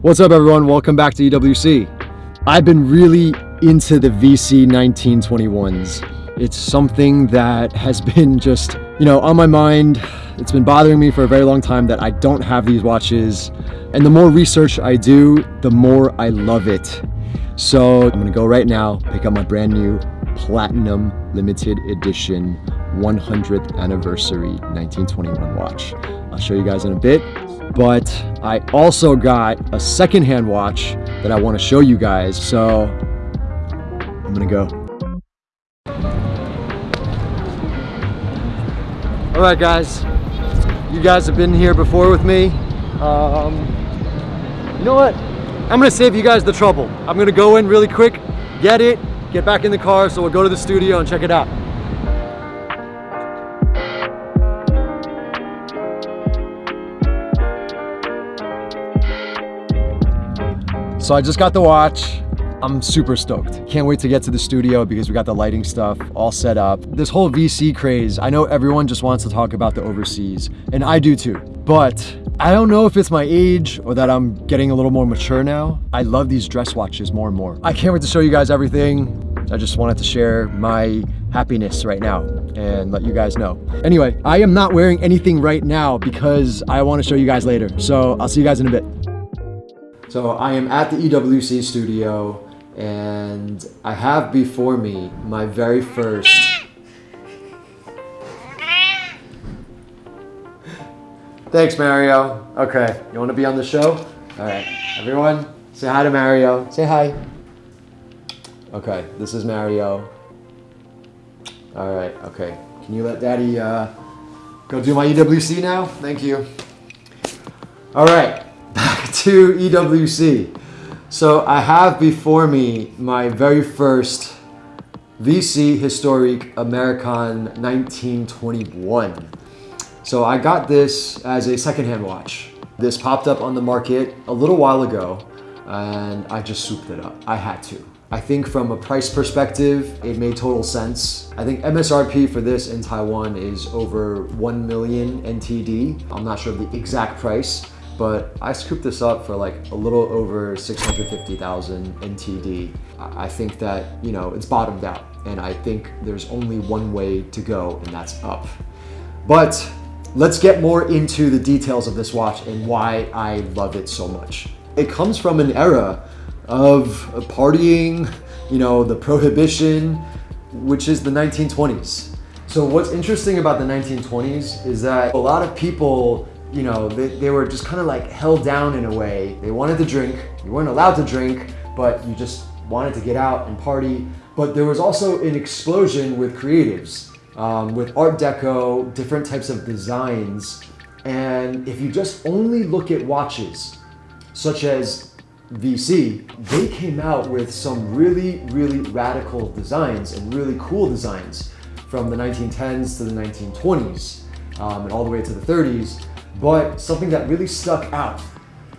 What's up everyone? Welcome back to EWC. I've been really into the VC 1921s. It's something that has been just, you know, on my mind. It's been bothering me for a very long time that I don't have these watches. And the more research I do, the more I love it. So I'm gonna go right now, pick up my brand new Platinum Limited Edition 100th Anniversary 1921 watch. I'll show you guys in a bit but I also got a secondhand watch that I want to show you guys. So I'm gonna go. All right, guys. You guys have been here before with me. Um, you know what? I'm gonna save you guys the trouble. I'm gonna go in really quick, get it, get back in the car, so we'll go to the studio and check it out. So I just got the watch. I'm super stoked. Can't wait to get to the studio because we got the lighting stuff all set up. This whole VC craze, I know everyone just wants to talk about the overseas, and I do too. But I don't know if it's my age or that I'm getting a little more mature now. I love these dress watches more and more. I can't wait to show you guys everything. I just wanted to share my happiness right now and let you guys know. Anyway, I am not wearing anything right now because I want to show you guys later. So I'll see you guys in a bit. So I am at the EWC studio and I have before me my very first Thanks, Mario. Okay, you want to be on the show? All right, everyone, say hi to Mario. Say hi. Okay, this is Mario. All right, okay. Can you let Daddy uh, go do my EWC now? Thank you. All right to EWC. So I have before me my very first VC Historique American 1921. So I got this as a secondhand watch. This popped up on the market a little while ago and I just souped it up. I had to. I think from a price perspective, it made total sense. I think MSRP for this in Taiwan is over 1 million NTD. I'm not sure of the exact price, but I scooped this up for like a little over 650,000 NTD. I think that, you know, it's bottomed out and I think there's only one way to go and that's up. But let's get more into the details of this watch and why I love it so much. It comes from an era of partying, you know, the prohibition, which is the 1920s. So what's interesting about the 1920s is that a lot of people you know, they, they were just kind of like held down in a way. They wanted to drink, you weren't allowed to drink, but you just wanted to get out and party. But there was also an explosion with creatives, um, with Art Deco, different types of designs. And if you just only look at watches, such as VC, they came out with some really, really radical designs and really cool designs from the 1910s to the 1920s um, and all the way to the 30s. But something that really stuck out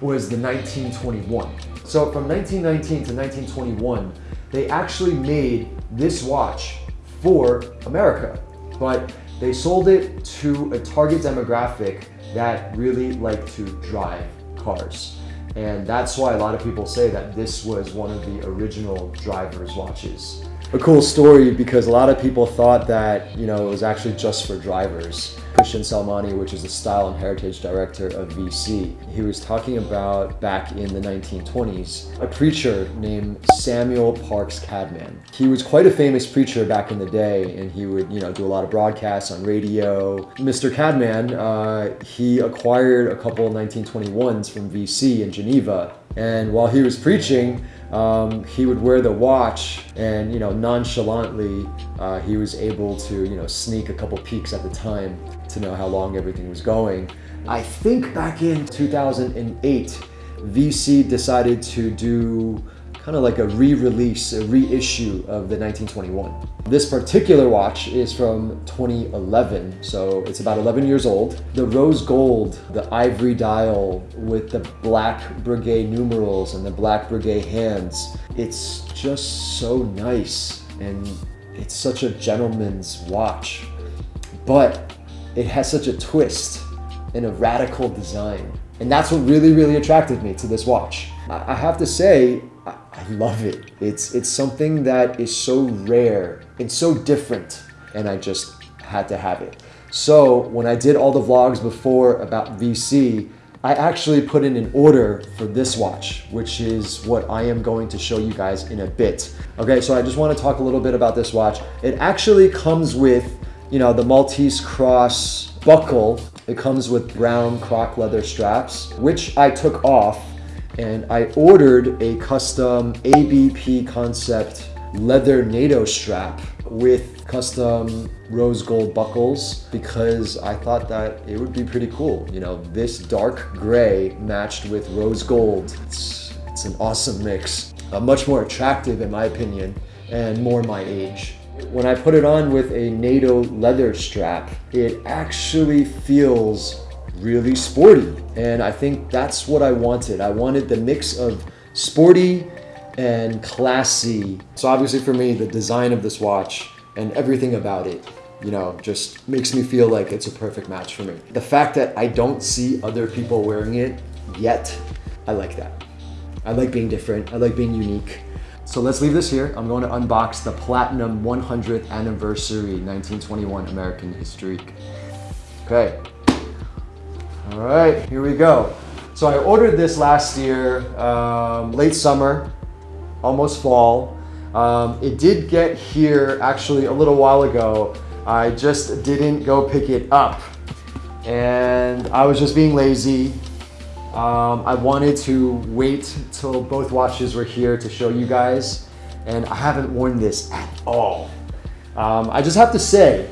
was the 1921. So from 1919 to 1921, they actually made this watch for America, but they sold it to a target demographic that really like to drive cars. And that's why a lot of people say that this was one of the original driver's watches. A cool story because a lot of people thought that, you know, it was actually just for drivers. Christian Selmoni, which is the Style and Heritage Director of VC. He was talking about back in the 1920s, a preacher named Samuel Parks Cadman. He was quite a famous preacher back in the day and he would, you know, do a lot of broadcasts on radio. Mr. Cadman, uh, he acquired a couple of 1921s from VC in Geneva and while he was preaching, um, he would wear the watch and, you know, nonchalantly, uh, he was able to, you know, sneak a couple peeks at the time to know how long everything was going. I think back in 2008, VC decided to do kind of like a re-release, a reissue of the 1921. This particular watch is from 2011, so it's about 11 years old. The rose gold, the ivory dial with the black Breguet numerals and the black Breguet hands, it's just so nice and it's such a gentleman's watch. But it has such a twist and a radical design And that's what really, really attracted me to this watch. I have to say, I love it. It's, it's something that is so rare and so different, and I just had to have it. So when I did all the vlogs before about VC, I actually put in an order for this watch, which is what I am going to show you guys in a bit. Okay, so I just wanna talk a little bit about this watch. It actually comes with, you know, the Maltese Cross buckle. It comes with brown croc leather straps, which I took off and I ordered a custom ABP concept leather NATO strap with custom rose gold buckles because I thought that it would be pretty cool. You know, this dark gray matched with rose gold. It's, it's an awesome mix. Uh, much more attractive in my opinion and more my age. When I put it on with a NATO leather strap, it actually feels really sporty. And I think that's what I wanted. I wanted the mix of sporty and classy. So obviously for me, the design of this watch and everything about it, you know, just makes me feel like it's a perfect match for me. The fact that I don't see other people wearing it yet, I like that. I like being different. I like being unique. So let's leave this here. I'm going to unbox the Platinum 100th Anniversary 1921 American History. Okay. All right, here we go. So I ordered this last year, um, late summer, almost fall. Um, it did get here actually a little while ago. I just didn't go pick it up. And I was just being lazy. Um, I wanted to wait till both watches were here to show you guys. And I haven't worn this at all. Um, I just have to say,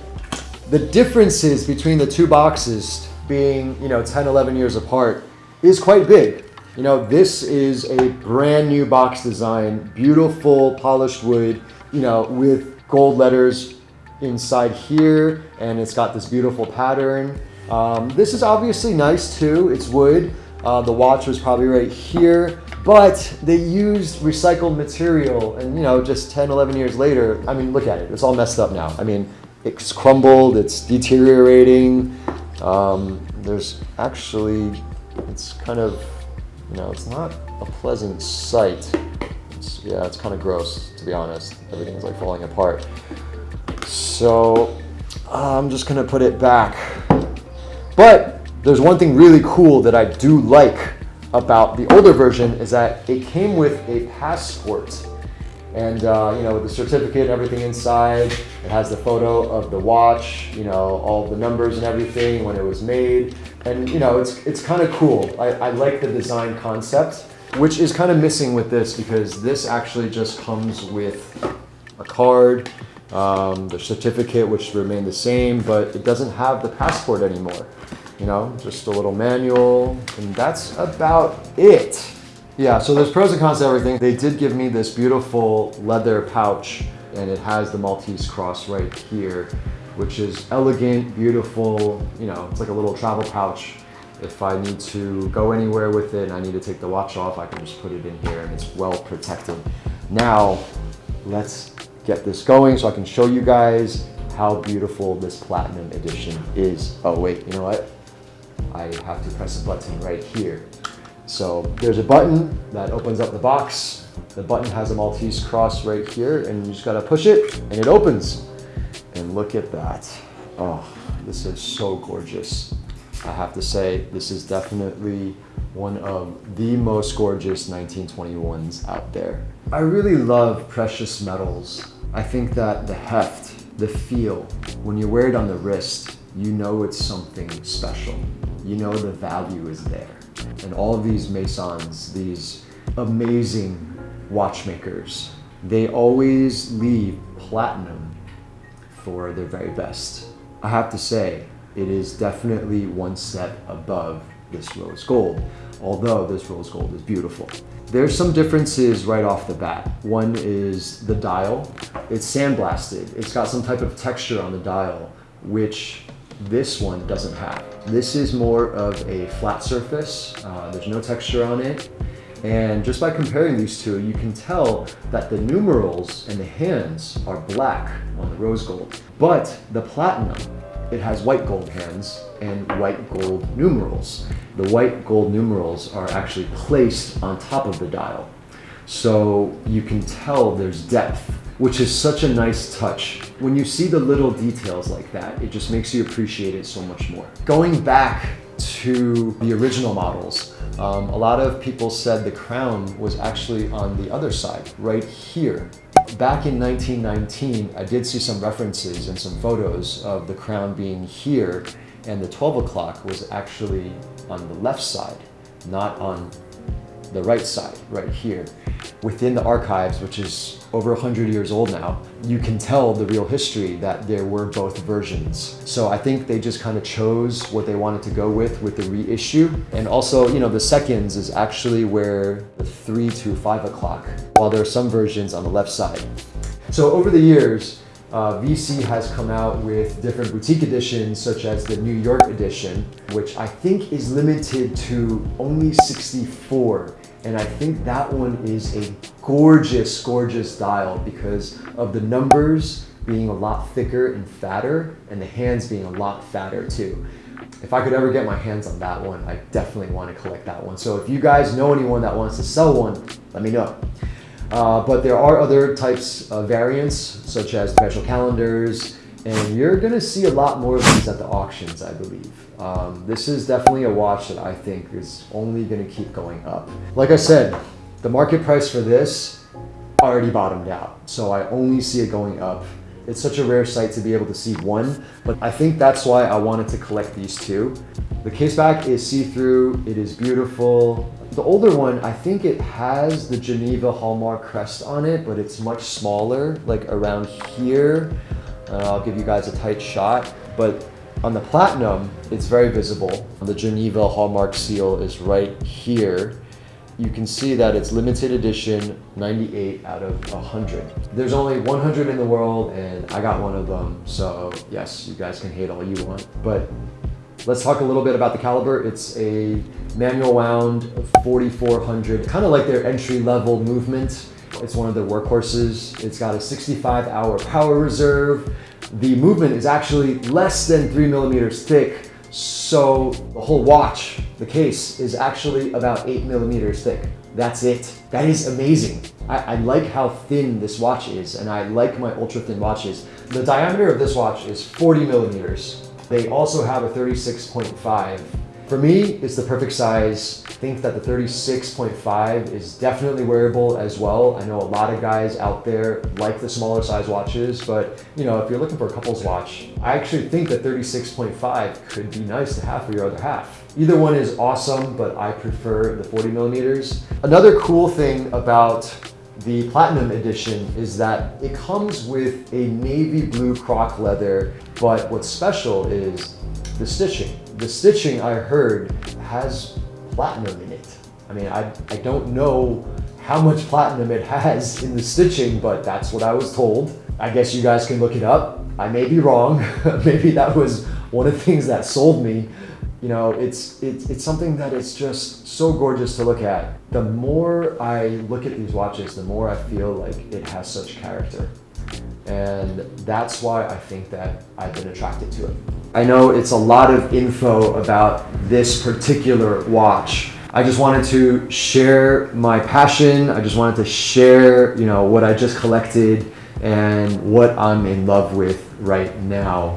the differences between the two boxes being, you know, 10, 11 years apart is quite big. You know, this is a brand new box design, beautiful polished wood, you know, with gold letters inside here, and it's got this beautiful pattern. Um, this is obviously nice too, it's wood. Uh, the watch was probably right here, but they used recycled material and you know, just 10, 11 years later, I mean, look at it, it's all messed up now. I mean, it's crumbled, it's deteriorating. Um, there's actually, it's kind of, you know, it's not a pleasant sight. It's, yeah, it's kind of gross, to be honest. Everything's like falling apart. So I'm just gonna put it back. But there's one thing really cool that I do like about the older version is that it came with a passport and uh, you know, with the certificate and everything inside, it has the photo of the watch, you know, all the numbers and everything when it was made. And you know, it's, it's kind of cool. I, I like the design concept, which is kind of missing with this because this actually just comes with a card, um, the certificate, which remain the same, but it doesn't have the passport anymore. You know, just a little manual, and that's about it. Yeah, so there's pros and cons to everything. They did give me this beautiful leather pouch and it has the Maltese cross right here, which is elegant, beautiful, you know, it's like a little travel pouch. If I need to go anywhere with it and I need to take the watch off, I can just put it in here and it's well protected. Now, let's get this going so I can show you guys how beautiful this Platinum Edition is. Oh wait, you know what? I have to press a button right here. So there's a button that opens up the box. The button has a Maltese cross right here and you just gotta push it and it opens. And look at that. Oh, this is so gorgeous. I have to say, this is definitely one of the most gorgeous 1921s out there. I really love precious metals. I think that the heft, the feel, when you wear it on the wrist, you know it's something special. You know the value is there. And all of these Masons, these amazing watchmakers, they always leave platinum for their very best. I have to say, it is definitely one step above this rose gold, although this rose gold is beautiful. There's some differences right off the bat. One is the dial. It's sandblasted. It's got some type of texture on the dial, which this one doesn't have. This is more of a flat surface. Uh, there's no texture on it. And just by comparing these two, you can tell that the numerals and the hands are black on the rose gold. But the platinum it has white gold hands and white gold numerals. The white gold numerals are actually placed on top of the dial. So you can tell there's depth, which is such a nice touch. When you see the little details like that, it just makes you appreciate it so much more. Going back to the original models, um, a lot of people said the crown was actually on the other side, right here. Back in 1919, I did see some references and some photos of the crown being here and the 12 o'clock was actually on the left side, not on the right side, right here. Within the archives, which is over 100 years old now, you can tell the real history that there were both versions. So I think they just kind of chose what they wanted to go with with the reissue. And also, you know, the seconds is actually where the 3 to 5 o'clock, while there are some versions on the left side. So over the years, uh, VC has come out with different boutique editions such as the New York edition, which I think is limited to only 64. And I think that one is a gorgeous, gorgeous dial because of the numbers being a lot thicker and fatter and the hands being a lot fatter too. If I could ever get my hands on that one, I definitely want to collect that one. So if you guys know anyone that wants to sell one, let me know. Uh, but there are other types of variants, such as special calendars, and you're gonna see a lot more of these at the auctions, I believe. Um, this is definitely a watch that I think is only gonna keep going up. Like I said, the market price for this already bottomed out, so I only see it going up. It's such a rare sight to be able to see one, but I think that's why I wanted to collect these two. The case back is see-through, it is beautiful, the older one, I think it has the Geneva Hallmark crest on it, but it's much smaller, like around here. Uh, I'll give you guys a tight shot, but on the Platinum, it's very visible. The Geneva Hallmark seal is right here. You can see that it's limited edition, 98 out of 100. There's only 100 in the world and I got one of them. So yes, you guys can hate all you want, but Let's talk a little bit about the caliber. It's a manual wound 4400, kind of like their entry level movement. It's one of their workhorses. It's got a 65 hour power reserve. The movement is actually less than three millimeters thick. So the whole watch, the case is actually about eight millimeters thick. That's it. That is amazing. I, I, like how thin this watch is and I like my ultra thin watches. The diameter of this watch is 40 millimeters. They also have a 36.5. For me, it's the perfect size. I think that the 36.5 is definitely wearable as well. I know a lot of guys out there like the smaller size watches, but you know, if you're looking for a couple's watch, I actually think that 36.5 could be nice to have for your other half. Either one is awesome, but I prefer the 40 millimeters. Another cool thing about the Platinum Edition is that it comes with a navy blue croc leather, but what's special is the stitching. The stitching I heard has platinum in it. I mean, I, I don't know how much platinum it has in the stitching, but that's what I was told. I guess you guys can look it up. I may be wrong. Maybe that was one of the things that sold me you know, it's, it's, it's something that is just so gorgeous to look at. The more I look at these watches, the more I feel like it has such character. And that's why I think that I've been attracted to it. I know it's a lot of info about this particular watch. I just wanted to share my passion. I just wanted to share, you know, what I just collected and what I'm in love with right now.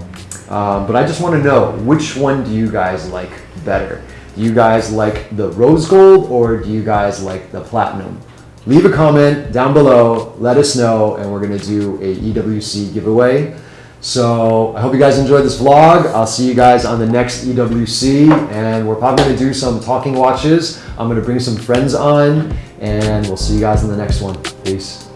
Um, but I just want to know, which one do you guys like better? Do you guys like the rose gold or do you guys like the platinum? Leave a comment down below, let us know, and we're going to do a EWC giveaway. So I hope you guys enjoyed this vlog. I'll see you guys on the next EWC, and we're probably to do some talking watches. I'm to bring some friends on, and we'll see you guys in the next one. Peace.